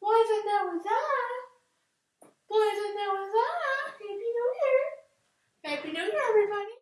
Why I thought that was that? Why I thought that was that? Happy New Year. Happy New Year, everybody.